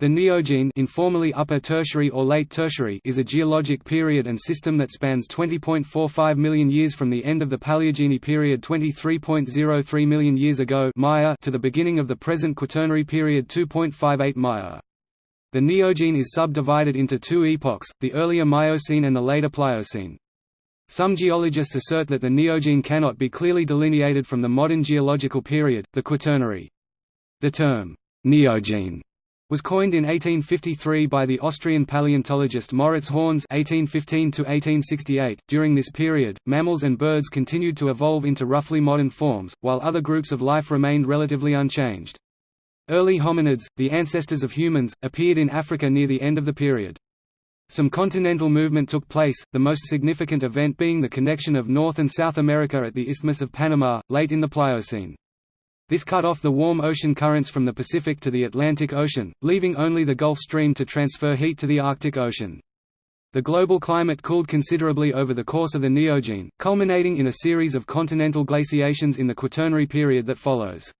The Neogene informally Upper Tertiary or Late Tertiary is a geologic period and system that spans 20.45 million years from the end of the Paleogene period 23.03 million years ago Maya to the beginning of the present Quaternary period 2.58 Maya. The Neogene is subdivided into two epochs, the earlier Miocene and the later Pliocene. Some geologists assert that the Neogene cannot be clearly delineated from the modern geological period, the Quaternary. The term, Neogene was coined in 1853 by the Austrian paleontologist Moritz Hörnes (1815–1868). During this period, mammals and birds continued to evolve into roughly modern forms, while other groups of life remained relatively unchanged. Early hominids, the ancestors of humans, appeared in Africa near the end of the period. Some continental movement took place, the most significant event being the connection of North and South America at the Isthmus of Panama, late in the Pliocene. This cut off the warm ocean currents from the Pacific to the Atlantic Ocean, leaving only the Gulf Stream to transfer heat to the Arctic Ocean. The global climate cooled considerably over the course of the Neogene, culminating in a series of continental glaciations in the Quaternary period that follows.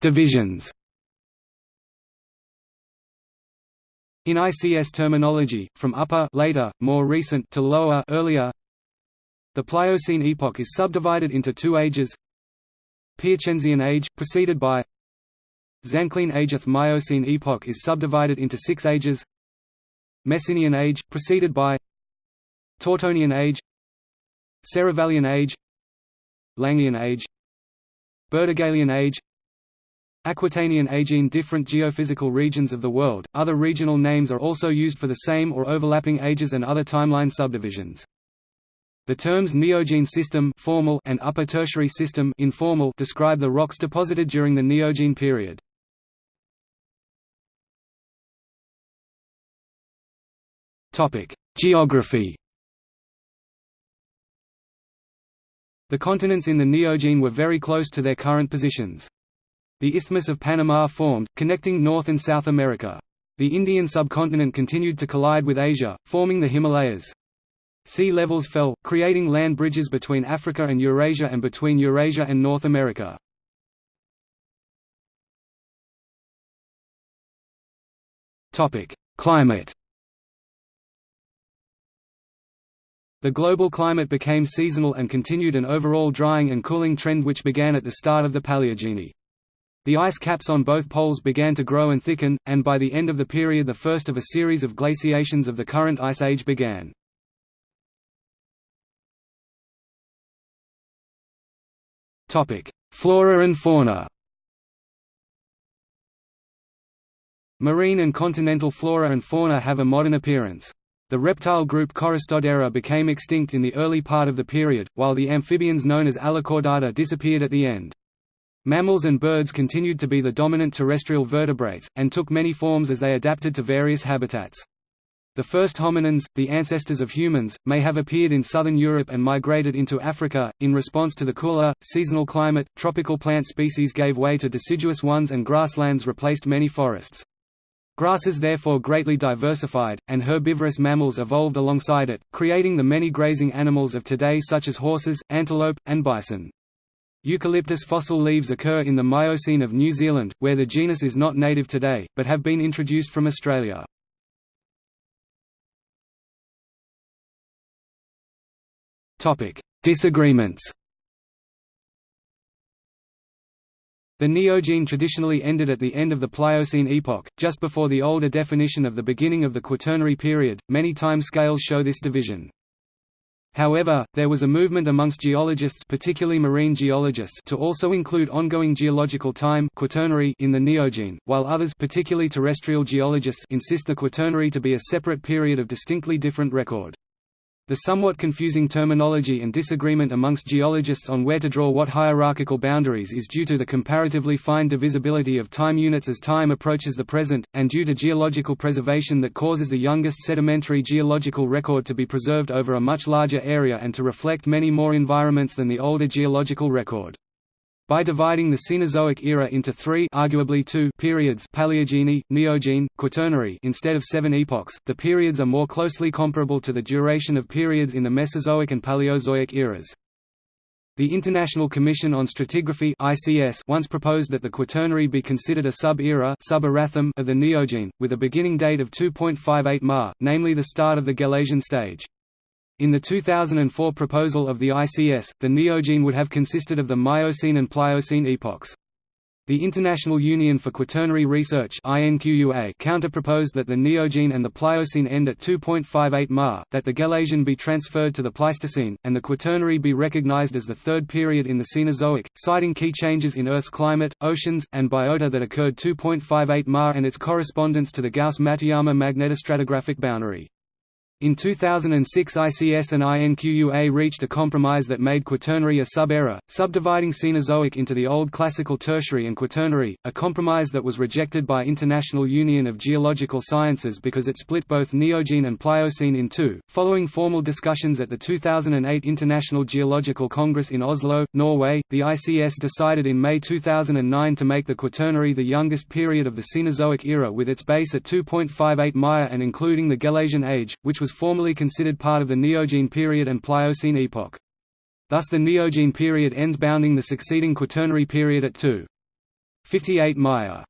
Divisions In ICS terminology, from upper later, more recent to lower earlier, the Pliocene epoch is subdivided into two ages Piacenzian age, preceded by Zanclean age The Miocene epoch is subdivided into six ages Messinian age, preceded by Tortonian age Serravallian age Langhian age Burdigalian age Aquitanian age in different geophysical regions of the world. Other regional names are also used for the same or overlapping ages and other timeline subdivisions. The terms Neogene system formal and Upper Tertiary system informal describe the rocks deposited during the Neogene period. Topic: Geography. The continents in the Neogene were very close to their current positions. The Isthmus of Panama formed, connecting North and South America. The Indian subcontinent continued to collide with Asia, forming the Himalayas. Sea levels fell, creating land bridges between Africa and Eurasia and between Eurasia and North America. Climate The global climate became seasonal and continued an overall drying and cooling trend which began at the start of the Paleogene. The ice caps on both poles began to grow and thicken, and by the end of the period the first of a series of glaciations of the current ice age began. Flora and fauna Marine and continental flora and fauna have a modern appearance. The reptile group Choristodera became extinct in the early part of the period, while the amphibians known as Allocaudata disappeared at the end. Mammals and birds continued to be the dominant terrestrial vertebrates, and took many forms as they adapted to various habitats. The first hominins, the ancestors of humans, may have appeared in southern Europe and migrated into Africa. In response to the cooler, seasonal climate, tropical plant species gave way to deciduous ones and grasslands replaced many forests. Grasses therefore greatly diversified, and herbivorous mammals evolved alongside it, creating the many grazing animals of today such as horses, antelope, and bison. Eucalyptus fossil leaves occur in the Miocene of New Zealand, where the genus is not native today, but have been introduced from Australia. Disagreements The Neogene traditionally ended at the end of the Pliocene epoch, just before the older definition of the beginning of the Quaternary period. Many time scales show this division. However, there was a movement amongst geologists particularly marine geologists to also include ongoing geological time quaternary in the Neogene, while others particularly terrestrial geologists insist the Quaternary to be a separate period of distinctly different record. The somewhat confusing terminology and disagreement amongst geologists on where to draw what hierarchical boundaries is due to the comparatively fine divisibility of time units as time approaches the present, and due to geological preservation that causes the youngest sedimentary geological record to be preserved over a much larger area and to reflect many more environments than the older geological record. By dividing the Cenozoic era into three arguably two periods Paleogene, Neogene, Quaternary instead of seven epochs, the periods are more closely comparable to the duration of periods in the Mesozoic and Paleozoic eras. The International Commission on Stratigraphy (ICS) once proposed that the Quaternary be considered a sub-era sub of the Neogene, with a beginning date of 2.58 Ma, namely the start of the Gelasian stage. In the 2004 proposal of the ICS, the Neogene would have consisted of the Miocene and Pliocene epochs. The International Union for Quaternary Research counter-proposed that the Neogene and the Pliocene end at 2.58 Ma, that the Gelasian be transferred to the Pleistocene, and the Quaternary be recognized as the third period in the Cenozoic, citing key changes in Earth's climate, oceans, and biota that occurred 2.58 Ma and its correspondence to the Gauss-Matuyama magnetostratigraphic boundary. In 2006 ICS and INQUA reached a compromise that made Quaternary a sub-era, subdividing Cenozoic into the Old Classical Tertiary and Quaternary, a compromise that was rejected by International Union of Geological Sciences because it split both Neogene and Pliocene in two. Following formal discussions at the 2008 International Geological Congress in Oslo, Norway, the ICS decided in May 2009 to make the Quaternary the youngest period of the Cenozoic era with its base at 2.58 Maya and including the Gelasian age, which was formerly considered part of the Neogene period and Pliocene epoch. Thus the Neogene period ends bounding the succeeding Quaternary period at 2. 58 Maya.